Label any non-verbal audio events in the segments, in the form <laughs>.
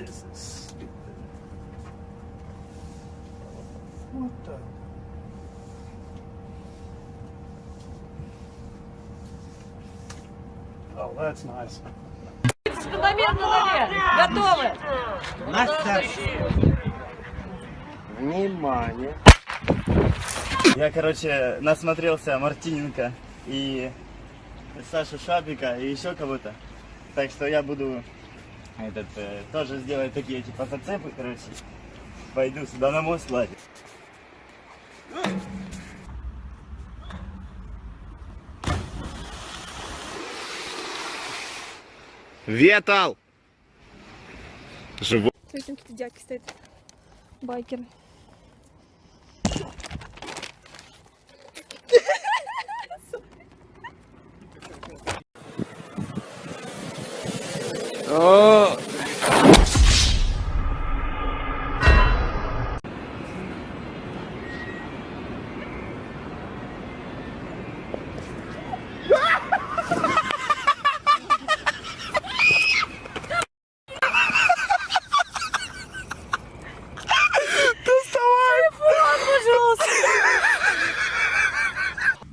This is stupid. What the? Oh, that's nice. Фундамент на. Готовы. Настя! Внимание! Я, короче, насмотрелся Мартиненко и Сашу Шапика и еще кого-то. Так что я буду этот, э, тоже сделать такие типа зацепы, короче. Пойду сюда на мост лазить. Ветал! Живой. Смотри, там какие-то дядьки стоят. Байкеры. О!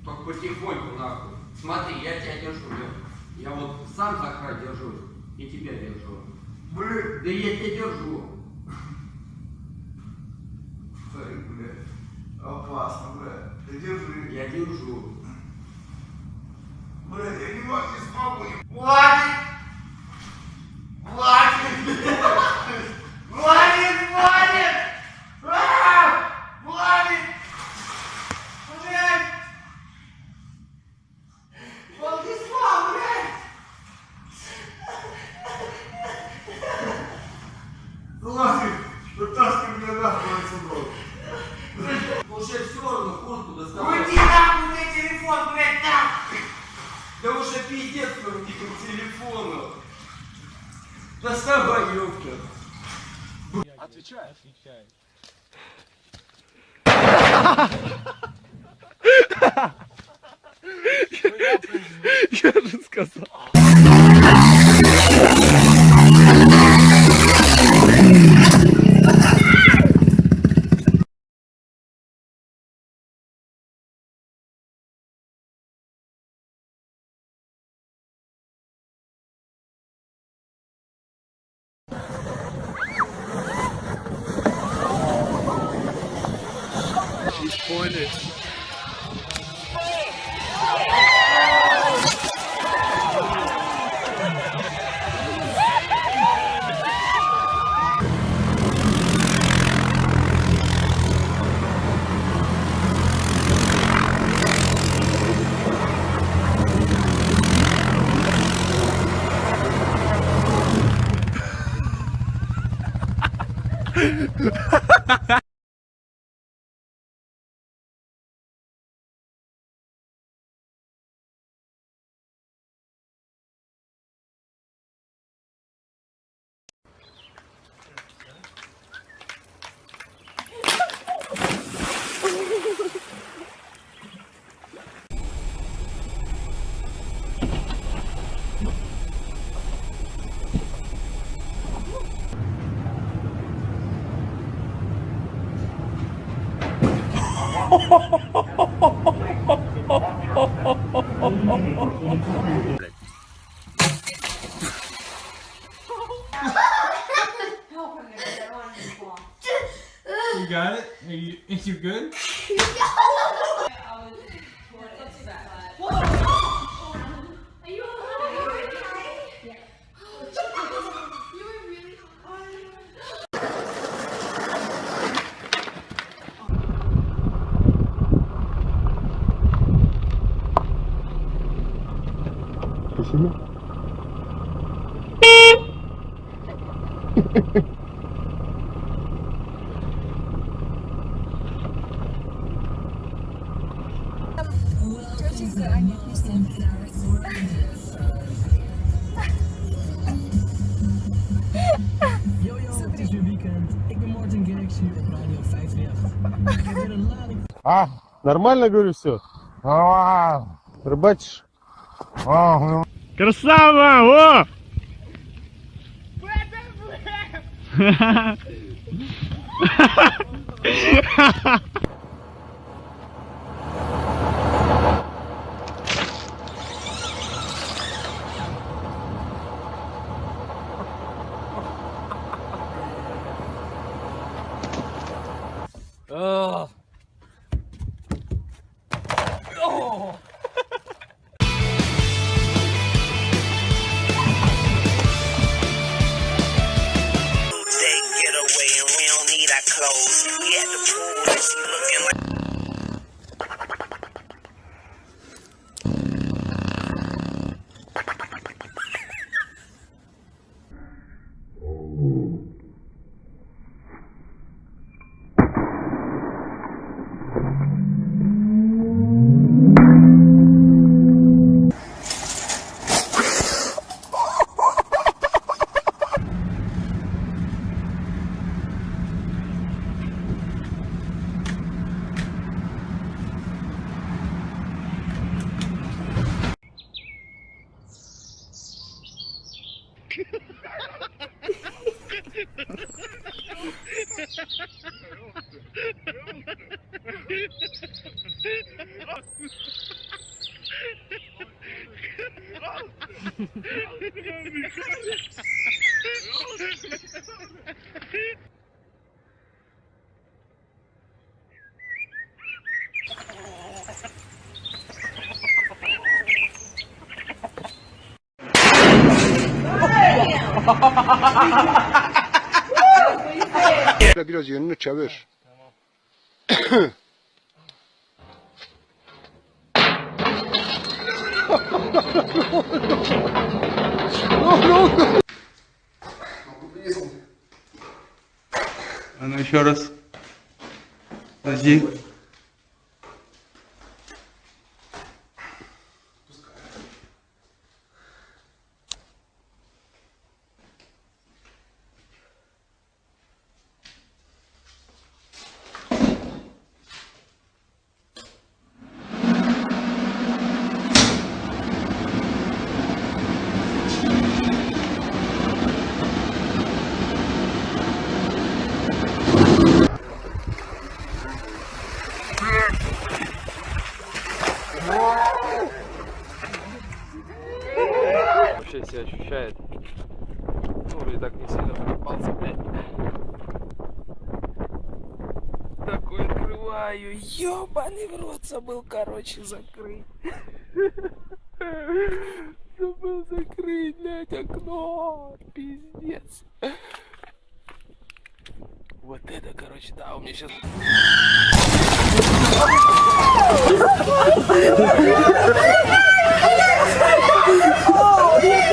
Только потихоньку нахуй. Смотри, я тебя держу, Лёх. Я вот сам за край держусь и тебя держу. Блин, да я тебя держу. Смотри, блядь. Опасно, блядь. Ты держи. Я держу. Блядь, я не могу, не смогу. не- Хватит! Хватит! Хватит, хватит! А! Хватит! Блядь! Владислав, блядь! Хватит! Вытаскивай меня нахуй отсюда! Уже все равно куртку доставай. Уйди нахуй, мне телефон, блядь, так! Да уже пиздец по телефону. Доставай, ёпта. Я же сказал. disappointed. <laughs> Oh, <laughs> А, нормально говорю все? Рыбачишь? Красава! О! Ugh. Oh, my God. Biraz yönünü çevir. А ну еще раз. Подожди. Вообще себя ощущает. Ну, и так не сильно попался, блядь. Такой открываю, ёбаный в рот забыл, короче, закрыть. Забыл закрыть, блядь, окно. Пиздец. Вот это, короче, да, у меня сейчас...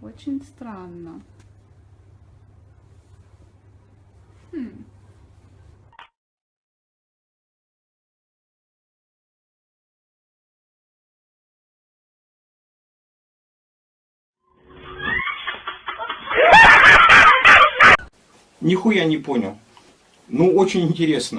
Очень странно. Хм. Нихуя не понял. Ну, очень интересно.